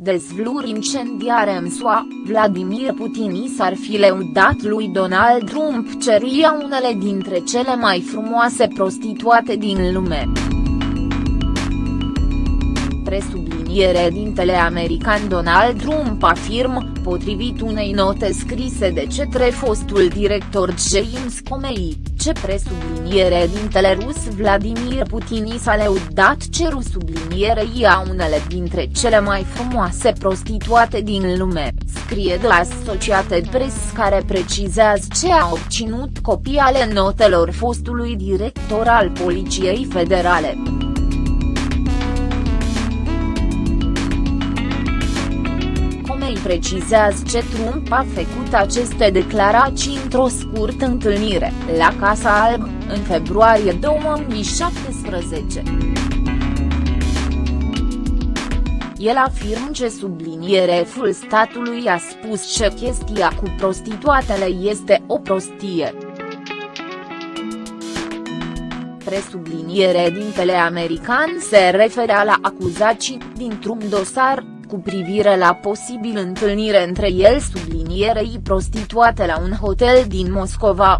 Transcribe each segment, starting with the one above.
Dezvluri incendiare în SUA, Vladimir Putin i s-ar fi leudat lui Donald Trump ceria unele dintre cele mai frumoase prostituate din lume. Presubliniere dintele american Donald Trump afirmă, potrivit unei note scrise de cetre fostul director James Comey, ce presubliniere dintele rus Vladimir Putin i s-a leudat ceru sublinierei a unele dintre cele mai frumoase prostituate din lume, scrie de Associated Press care precizează ce a obținut copii ale notelor fostului director al Poliției Federale. Îi precizează ce Trump a făcut aceste declarații într-o scurtă întâlnire, la Casa Albă, în februarie 2017. El afirmă ce subliniereful statului a spus că chestia cu prostituatele este o prostie. Presubliniere dintele american se referea la acuzații dintr-un dosar, cu privire la posibil întâlnire între el sublinierei prostituate la un hotel din Moscova.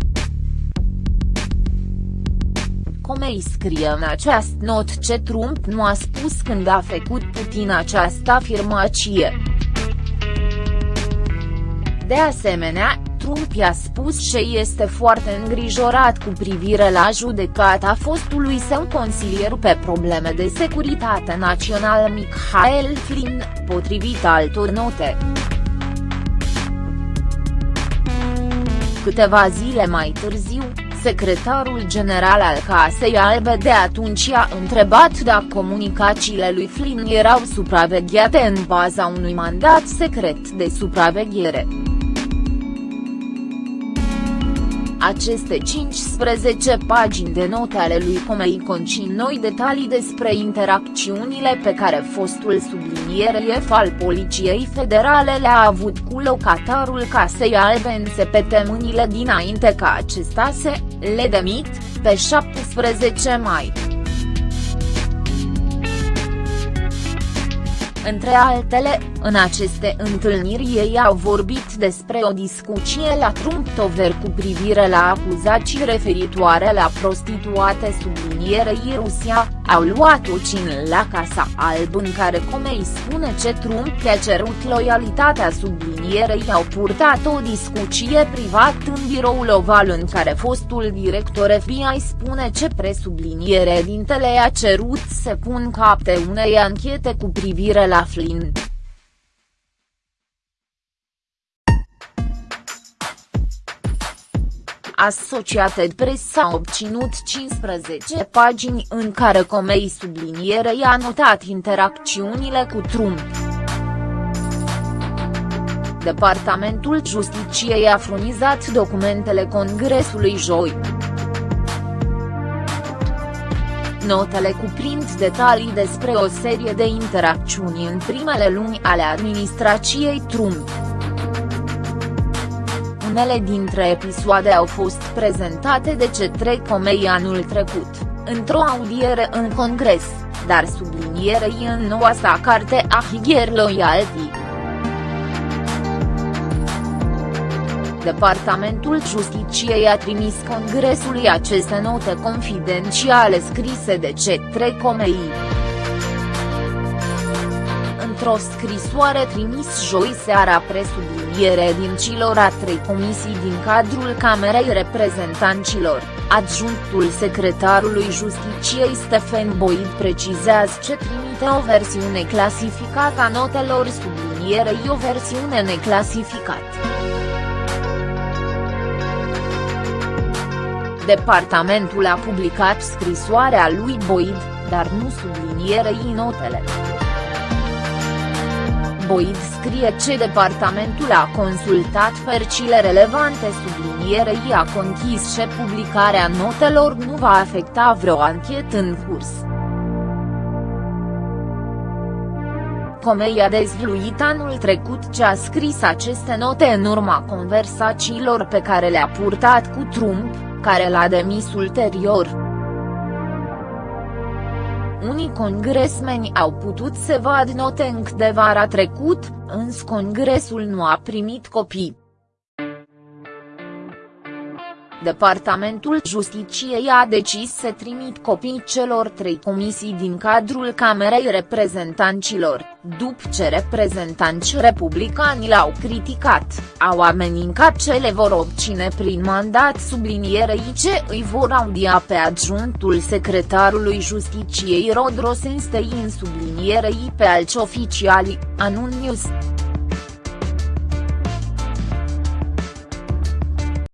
Comei scrie în această not ce Trump nu a spus când a făcut Putin această afirmație. De asemenea, Trump i-a spus că este foarte îngrijorat cu privire la judecata fostului său consilier pe probleme de securitate națională Michael Flynn, potrivit altor note. Câteva zile mai târziu, secretarul general al Casei Albe de atunci a întrebat dacă comunicațiile lui Flynn erau supravegheate în baza unui mandat secret de supraveghere. Aceste 15 pagini de note ale lui Comei concin noi detalii despre interacțiunile pe care fostul sublinieref al Poliției Federale le-a avut cu locatarul Casei Albe în săptămânile dinainte ca acesta se le demit, pe 17 mai. Între altele, în aceste întâlniri ei au vorbit despre o discuție la Trumptover cu privire la acuzații referitoare la prostituate sublinierei Rusia, au luat o cină la Casa Alb în care Comei spune ce Trump i-a cerut loialitatea sublinierei au purtat o discuție privat în biroul oval în care fostul director FBI spune ce presubliniere dintele a cerut să pun capte unei anchete cu privire la Flynn. Associated Press a obținut 15 pagini în care Comei sublinierei a notat interacțiunile cu Trump. Departamentul Justiciei a furnizat documentele Congresului joi. Notele cuprind detalii despre o serie de interacțiuni în primele luni ale administrației Trump. Unele dintre episoade au fost prezentate de cetre Comei anul trecut, într-o audiere în Congres, dar sublinierei în noua sa carte a Higher Loyalty. Departamentul Justiciei a trimis Congresului aceste note confidențiale scrise de cetre Comei. Într-o scrisoare trimis joi seara presubliniere din cilor a trei comisii din cadrul Camerei Reprezentanților, adjunctul secretarului Justiciei Stephen Boyd precizează ce trimite o versiune clasificată a notelor sublinierei o versiune neclasificată. Departamentul a publicat scrisoarea lui Boyd, dar nu sublinierei notele. Boyd scrie ce departamentul a consultat percile relevante sublinierei a conchis ce publicarea notelor nu va afecta vreo anchetă în curs. Comei a dezvluit anul trecut ce a scris aceste note în urma conversațiilor pe care le-a purtat cu Trump, care l-a demis ulterior. Unii congresmeni au putut să vadă note încă de vara trecut, însă congresul nu a primit copii. Departamentul Justiciei a decis să trimit copii celor trei comisii din cadrul Camerei Reprezentanților, după ce reprezentanți republicani l-au criticat, au amenincat ce le vor obține prin mandat sublinierei ce îi vor audia pe adjunctul secretarului Justiciei Rod Rosenstein sublinierei pe alți oficiali, anun News.